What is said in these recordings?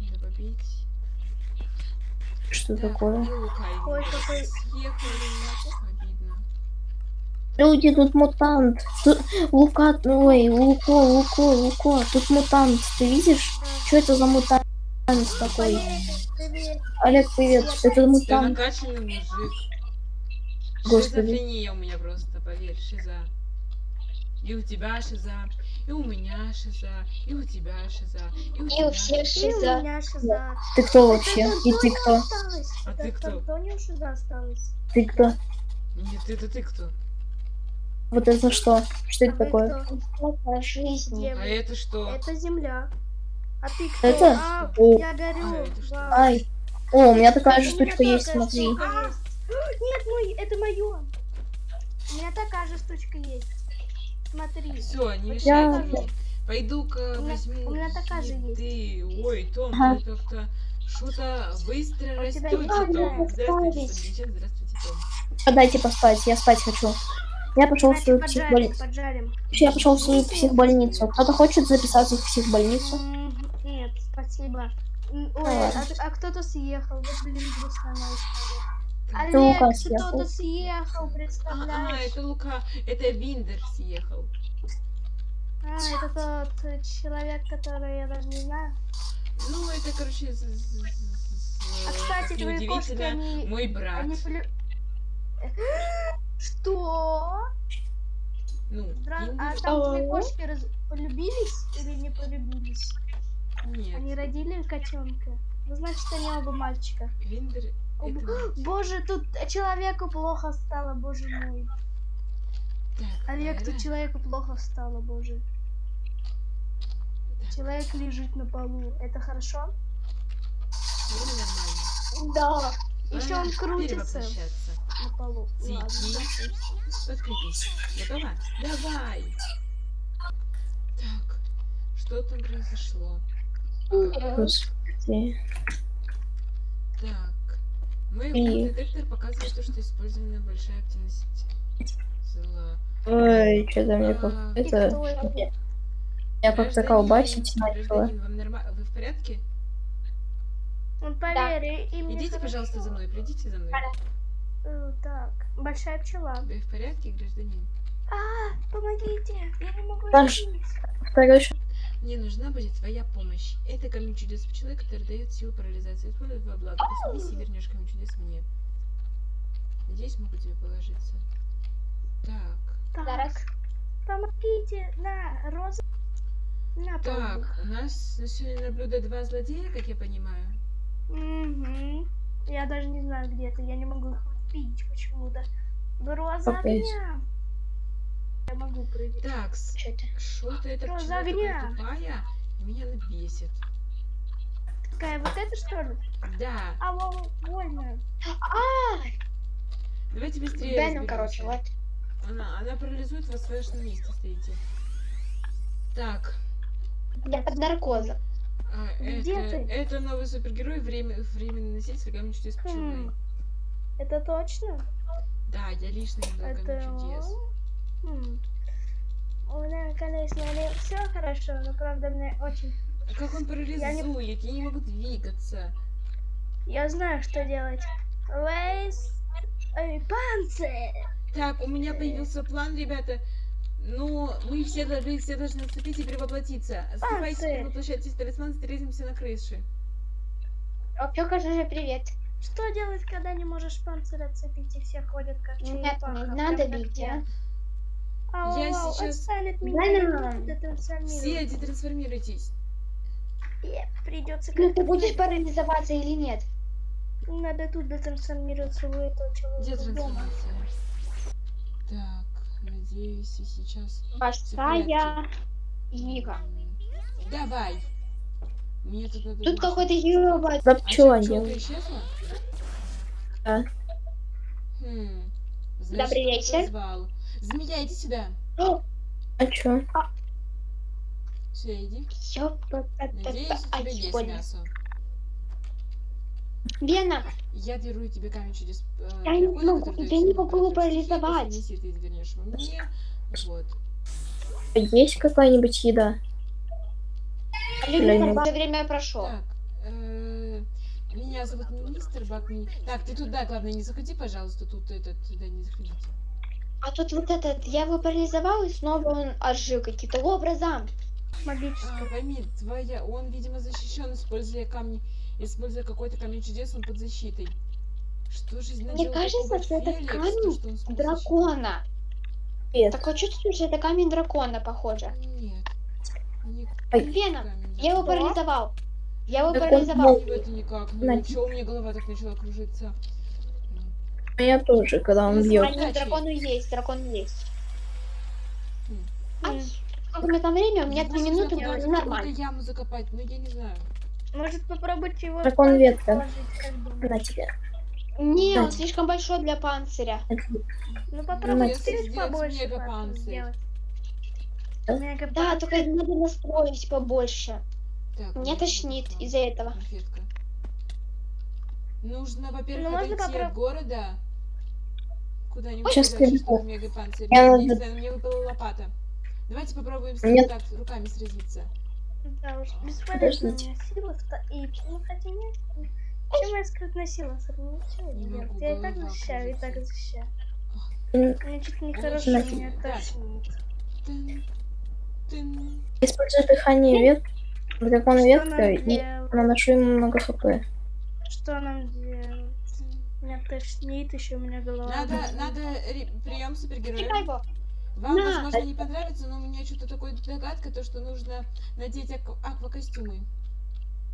Надо попить. Что Так, такое? Ой, какой- съехали. Обидно. Люди, тут мутант. Тут Лука, ой, Луко, Луко, Луко. Тут мутант. Ты видишь? Что это за мутант такой? Привет. Олег, привет. Это Ты мутант. накачанный мужик. Господи. Шизофрения у меня просто, поверь, шиза. И у тебя шиза, и у меня шиза, и у тебя шиза, и у И тебя у всех И у шиза. меня шиза. Ты кто вообще? И ты кто? осталось. А ты кто? Шиза осталось. Ты кто? Нет, это ты кто? Вот это что? Что А это такое? кто? Где А это что? Это земля. А ты кто? Это? А, О. я горю. А. Ай. О, у меня такая же штучка есть, смотри. Нет, мой, это мое. У меня такая же штучка есть. Смотри. Все, не Я- мешайте мне. Пойду-ка У меня- возьму у меня такая же еды. Ой, Том, Ага. ты как-то что-то быстро У растете, есть Том. Здравствуйте, здравствуйте, Том. Подайте поспать, я спать хочу. Я пошел в свою психбольницу. Я пошел в свою психбольницу. Кто-то хочет записаться в психбольницу? Нет, спасибо. Ой, а, а кто-то съехал. Вот, блин, грустная история. Это Лука Олег, съехал. кто-то съехал, А, а, представляешь? это Лука, это Виндер съехал. А, это тот э, человек, который я даже не знаю. Ну, это, короче, з- з- з- А, кстати, как твои кошки, они... мой брат. они полю- Что? Ну, Виндер... А там твои кошки раз- полюбились или не полюбились? Нет, Они родили котенка. Ну, значит, они оба мальчика. Виндер... Это. Боже, тут человеку плохо стало, боже мой. Так, Олег, тут человеку плохо стало, боже. Так, Человек лежит на полу. Это хорошо? ну. Да. Еще Пора он крутится на полу. Подкрепись. Готова? Давай. Так, что там произошло? Господи. Так. Мой И- детектор показывает то, что использована большая активность зла. Ой, что-то мне как... А, Это... Меня как-то колбасить. Гражданин, вам норма- Вы в порядке? Он поверь, и мне Идите, пожалуйста, за мной. Придите за мной. Э, Так, большая пчела. Вы в порядке, гражданин? А, помогите, я не могу Паш. Второй Мне нужна будет твоя помощь. Это камень чудес пчелы, который дает силу парализации. Используй во благо. Поселись и вернешь камень чудес мне. Надеюсь, могу тебе положиться. Так. Так, помогите, на, роза. На, Так, у нас на сегодня на блюдо два злодея, как я понимаю. Угу. Я даже не знаю, где это. Я не могу их видеть почему-то. Роза огня. Я могу прыгать. Так, Что это? Роза пчела огня. такая тупая, меня она бесит. Какая вот это что ли? Да, А, во- больно. А, давайте быстрее Беном, короче, разберемся. вот. Она, она парализует вас, вы на месте стоите. Так, Я под наркозом. а, Где это, ты? это новый супергерой, время, временный носитель камень чудес пчелы. Хм. Это точно? Да, я лично Это камень чудес. Хм. У меня, конечно, не все хорошо, но правда мне очень... А как он парализует? Я не могу двигаться. Я знаю, что делать. Лейс... Эй, панцирь! Так, у меня появился план, ребята. Ну, мы все, дол- вы все должны отступить и перевоплотиться. Отступайте, Панцирь. перевоплощайтесь в талисман, встретимся на крыше. Опёка же привет. Что делать, когда не можешь панцирь отцепить и все ходят как Нет, черепаха? не прям надо бить, я. а. Ау, Я ау, сейчас- меня, Все детрансформируйтесь. Придется Ну, ты как-то будешь парализоваться или нет? Надо тут детрансформироваться в этого человека. Детрансформация. Так, надеюсь, и сейчас... Большая Ира. Давай. Мне тут надо... Тут какой-то ебать. Да пчела исчезла? Да. Хм. Значит, Добрый вечер. звал. Змея, иди сюда. А чё? Все, иди. Ёпа, Надеюсь, у тебя есть мясо. Вена, Я дарую тебе камень чудес. э, Я не могу, я не могу парализовать. После неси, ты вернешь его мне. Вот. Есть какая-нибудь еда? Бак. время прошло. Так, э, меня зовут министр Бак. Ми- Так, ты туда, главное, не заходи, пожалуйста, тут этот, туда не заходите. А тут вот этот, я его парализовал, и снова он ожил каким-то образом. Магическое. А, пойми, твоя, он, видимо, защищен, используя камни, используя какой-то камень чудес, он под защитой. Что же наделал кажется, что это Феликс, то, камень что он Дракона. Нет. Такое чувство, что это камень дракона, похоже. Нет. Веном, камень я его парализовал. Я его Так он парализовал. В это никак. Ну, чё, у меня голова так начала кружиться. У меня тоже, когда он Ну, бьет. дракону есть, дракон есть. Ай, сколько у меня там время? У меня Ну, три можно минуты, но нормально. яму закопать, но я не знаю. Может попробуйте его Дракон ветка. На тебе. Не, он слишком большой для панциря. Ну чуть сделать побольше сделать. Да? Только надо настроить побольше. Меня тошнит из-за этого. Нужно, во-первых, Ну, отойти от города. Куда-нибудь Сейчас скажу. мегапанцирь. Я Не надо- знаю, мне выпала лопата. Давайте попробуем с Нет. ним так руками сразиться. Да уж, бесполезно у Подождите. меня сила и ну хотя нет. Чем моя скрытная сила? Ничего Не Я и так защищаю, и так защищаю. М, Мне чуть Ой, нехорошо, чё, меня тошнит. Использую дыхание вет. Дракон Что ветка и наношу ему много хп. Что нам делать? Меня тошнит, еще у меня голова. Надо, надо прием супергероя. Вам, На. возможно, не понравится, но у меня что-то такое догадка, то, что нужно надеть ак- аквакостюмы.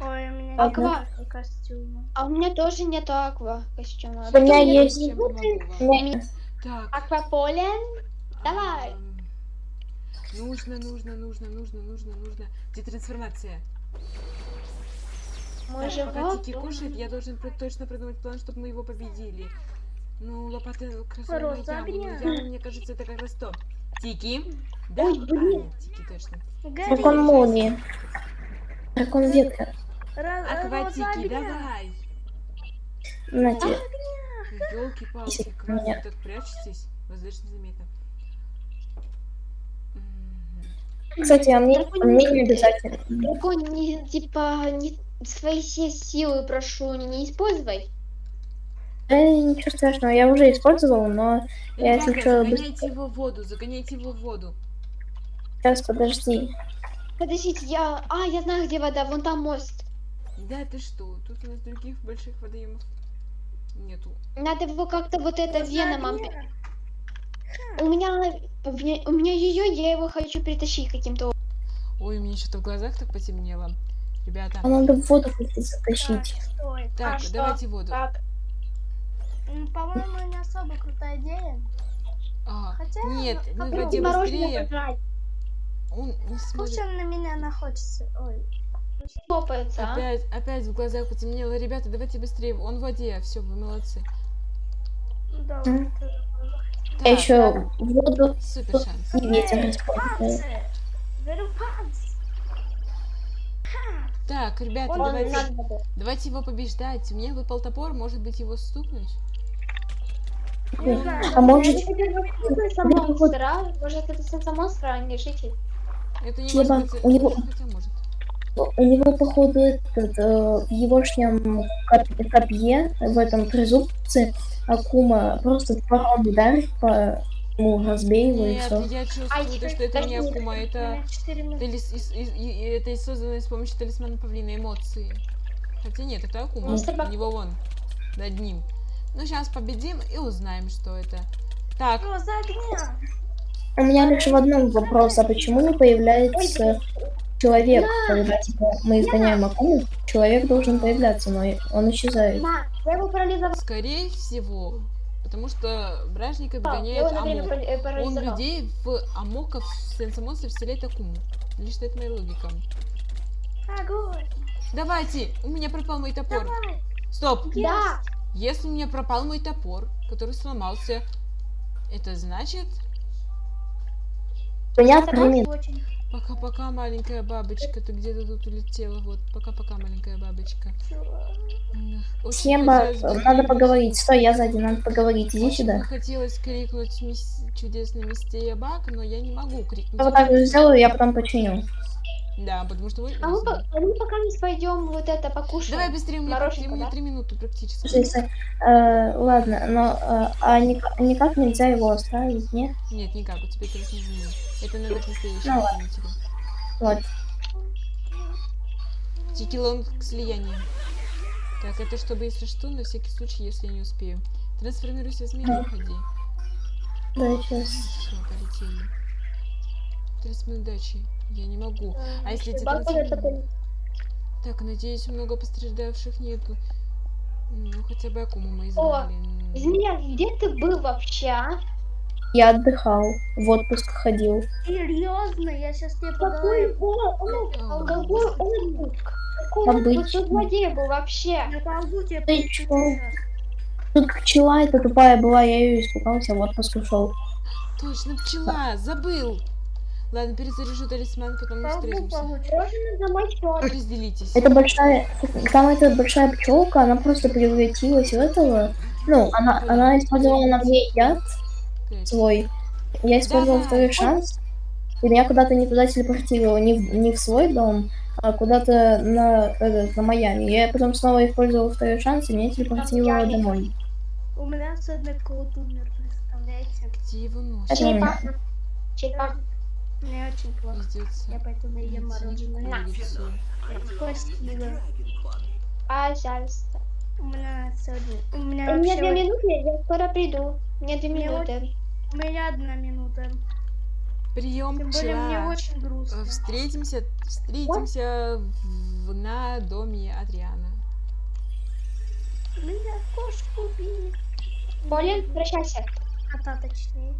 Ой, у меня Аква. нет костюма. А у меня тоже нету аква костюма. У меня есть- Так. Акваполен. Давай. Нужно, нужно, нужно, нужно, нужно, нужно. Где трансформация? Мой Так, пока. Тики кушает, я должен точно продумать план, чтобы мы его победили. Ну, Роза яма, но огня. яма, мне кажется, это как раз то. Тики? Да? Ой, А, блин. нет, Тики, точно. Дракон молнии. Дракон ветка. Ра- роза Акватики, давай! На тебе. Елки-палки, меня- так прячетесь? Воздушно заметно. Кстати, а мне, а мне не обязательно. Дракон, не, типа, не, свои все силы прошу, не используй. Да, ничего страшного, я уже использовал, но Я Ребята, отвечаю загоняйте его в воду, загоняйте его в воду. сейчас подожди. Подождите, я... А, я знаю, где вода, вон там мост. Да ты что, тут у нас других больших водоемов нету. Надо его как-то вот это веномом... огня. У меня... У меня, у меня ее, я его хочу притащить каким-то. Ой, у меня что-то в глазах так потемнело. Ребята. А надо в воду как-то Так, затащить. Так, а что? давайте воду. Так, По-моему, не особо крутая идея. А, Хотя, нет, ну, ну воде мороженое быстрее. пожрать. Он не Пусть он на меня находится. Ой. Хлопается, а? Опять, опять в глазах потемнело. Ребята, давайте быстрее. Он в воде. Все, вы молодцы. Да, М. вот это. Так, Я еще воду Супер шанс. и ветер! Так, ребята, Он давайте, давайте его побеждать. Мне выпал топор, может быть его стукнуть? Знаю, А может, может это сенса монстра, а не житель. Это не может быть. у него- Хотя может. у него, походу, этот, э, в егошнем коп- копье, в этом трезубце, Акума просто топором ударит по ему, разбей его и Нет, все. я чувствую, то, что это не. Акума, это... талис- из- из- и- и Это и создано с помощью талисмана павлина эмоции. Хотя нет, это Акума. Ну, У него вон, над ним. Ну, сейчас победим и узнаем, что это. Так! У меня лишь в одном вопрос, а почему не появляется человек, когда типа, мы изгоняем Акуму, человек должен появляться, но он исчезает. На, я его парализовал. скорее всего, потому что его на время Амок. э, Он людей в Амока, в Сенсомонстр вселяет Акуму. Лишь это моя логика. Огонь! Давайте, у меня пропал мой топор. Давай! Стоп! Да, Если у меня пропал мой топор, который сломался, это значит... Понятно, Пока-пока, маленькая бабочка, ты где-то тут улетела, вот. Пока-пока, маленькая бабочка. очень хотелось бы надо поговорить. Стой, я сзади, надо поговорить. Иди очень сюда. хотелось крикнуть мис- чудесный мистер Бак, но я не могу крикнуть. Я вот так же сделаю, я потом починю. Да, потому что вы... А мы, по- а мы пока не пойдем вот это покушаем. Давай быстрее, меня да? три минуты практически. Слушай, э, ладно, но э, а никак, никак нельзя его оставить, нет? Нет, никак, у тебя это не. Это надо к настоящему Ну ладно. хранителю. Вот. Тикелон к слиянию. Так, это чтобы, если что, на всякий случай, если я не успею. Трансформируйся в змею, Да. уходи. Да, сейчас. Все, полетели. 30 минут дачи. Я не могу. А если эти Бабка это трансформи- Так, надеюсь, много пострадавших нету. Ну, хотя бы Акуму мы изгнали. М, Змея, где ты был вообще, а? Я отдыхал, в отпуск ходил. Серьезно, я сейчас тебе по Какой. Какой отпуск? Какой отпуск? Ты злодей был вообще. Ты чё? Тут пчела эта тупая была, я ее испугался, в отпуск ушел. Точно, пчела! Забыл! Ладно, перезаряжу талисман, потом мы встретимся. Разделитесь. Это большая, там эта большая пчелка, она просто превратилась в этого. Ну, она, она использовала на мне яд Свой. Я использовал второй шанс. И меня куда-то не туда телепортировало, не в, не в свой дом, а куда-то на, этот, на Майами. Я потом снова использовал второй шанс, и меня телепортировало домой. У меня ценный кот умер, представляете? Где его нос? Это у меня. Черепаха. Черепаха. Мне очень плохо. Пиздец. Я поэтому ем мороженое. Лицо. Спасибо. Пожалуйста. У меня сегодня... У У меня меня вообще... две минуты, я скоро приду. Мне две Мне минуты. У меня одна минута. Прием, Тем более мне очень грустно. Встретимся, встретимся в, на доме Адриана. Меня кошку убили. Болен, прощайся. Кота точнее.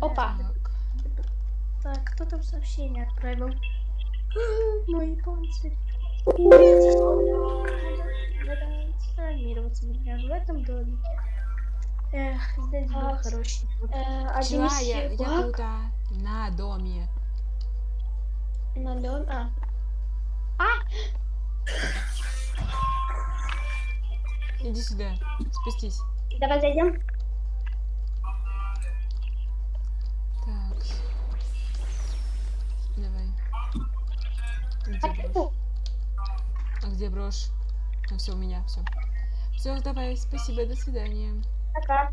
Опа. Так. Так, кто там сообщение отправил? Мой панцирь. Надо трансформироваться, например, в этом домике. Эх, здесь был хороший. Э, Пчела, я, я тут, а, на доме. на дом. А, Иди сюда, спустись. давай зайдем. Так. Давай. Где А брошь? А где брошь? Ну все, у меня, все. Все, давай, спасибо, до свидания. Пока.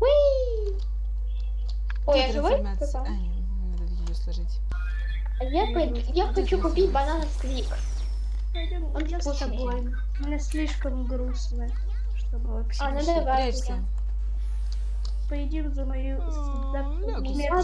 Уи! Ой, я живой? Кто А, там? не, надо ее сложить. А Я, пойду- я хочу купить банан. Пойдем, Он я с тобой. Мне слишком грустно, чтобы вообще... А, ну давай. Поедим за мою... За моего